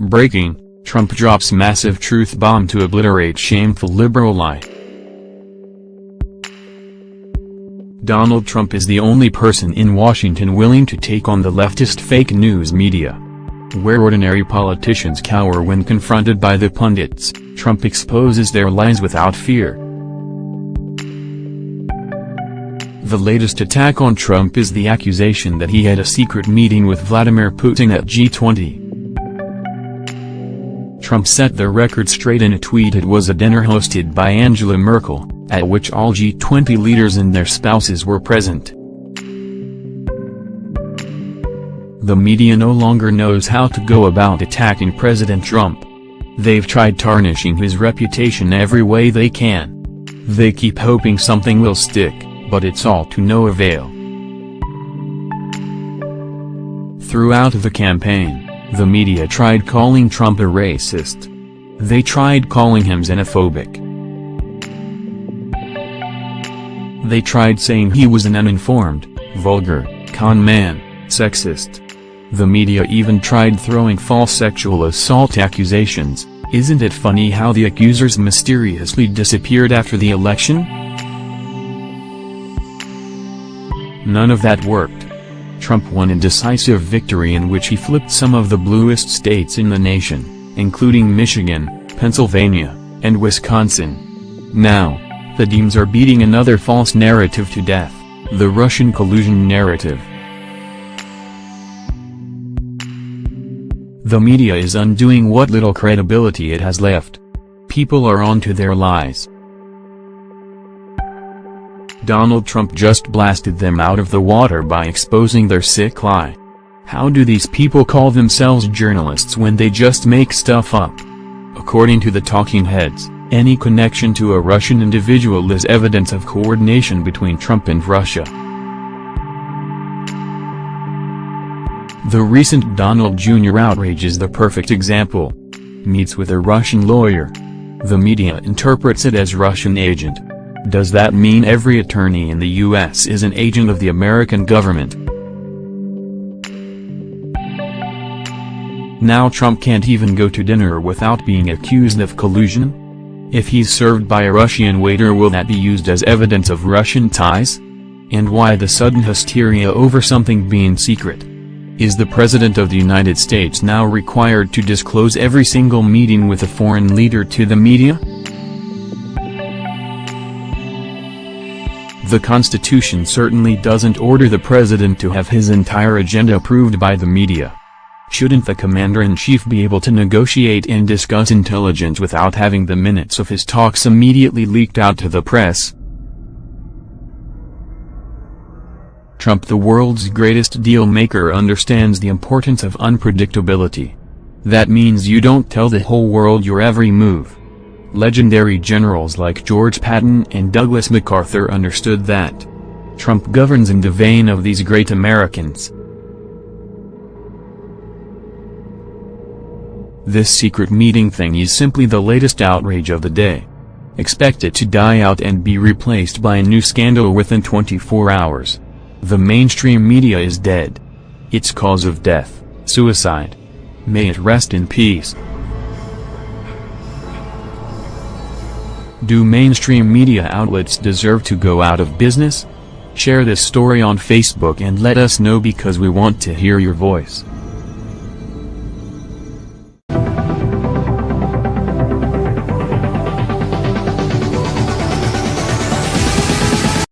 Breaking, Trump drops massive truth bomb to obliterate shameful liberal lie. Donald Trump is the only person in Washington willing to take on the leftist fake news media. Where ordinary politicians cower when confronted by the pundits, Trump exposes their lies without fear. The latest attack on Trump is the accusation that he had a secret meeting with Vladimir Putin at G20. Trump set the record straight in a tweet it was a dinner hosted by Angela Merkel, at which all G20 leaders and their spouses were present. The media no longer knows how to go about attacking President Trump. They've tried tarnishing his reputation every way they can. They keep hoping something will stick, but it's all to no avail. Throughout the campaign, the media tried calling Trump a racist. They tried calling him xenophobic. They tried saying he was an uninformed, vulgar, con man, sexist. The media even tried throwing false sexual assault accusations. Isn't it funny how the accusers mysteriously disappeared after the election? None of that worked. Trump won a decisive victory in which he flipped some of the bluest states in the nation, including Michigan, Pennsylvania, and Wisconsin. Now, the Dems are beating another false narrative to death, the Russian collusion narrative. The media is undoing what little credibility it has left. People are onto their lies. Donald Trump just blasted them out of the water by exposing their sick lie. How do these people call themselves journalists when they just make stuff up? According to the talking heads, any connection to a Russian individual is evidence of coordination between Trump and Russia. The recent Donald Jr. outrage is the perfect example. Meets with a Russian lawyer. The media interprets it as Russian agent. Does that mean every attorney in the U.S. is an agent of the American government? Now Trump can't even go to dinner without being accused of collusion? If he's served by a Russian waiter will that be used as evidence of Russian ties? And why the sudden hysteria over something being secret? Is the President of the United States now required to disclose every single meeting with a foreign leader to the media? The Constitution certainly doesn't order the president to have his entire agenda approved by the media. Shouldn't the commander-in-chief be able to negotiate and discuss intelligence without having the minutes of his talks immediately leaked out to the press? Trump the world's greatest deal maker understands the importance of unpredictability. That means you don't tell the whole world your every move. Legendary generals like George Patton and Douglas MacArthur understood that. Trump governs in the vein of these great Americans. This secret meeting thing is simply the latest outrage of the day. Expect it to die out and be replaced by a new scandal within 24 hours. The mainstream media is dead. Its cause of death, suicide. May it rest in peace. Do mainstream media outlets deserve to go out of business? Share this story on Facebook and let us know because we want to hear your voice.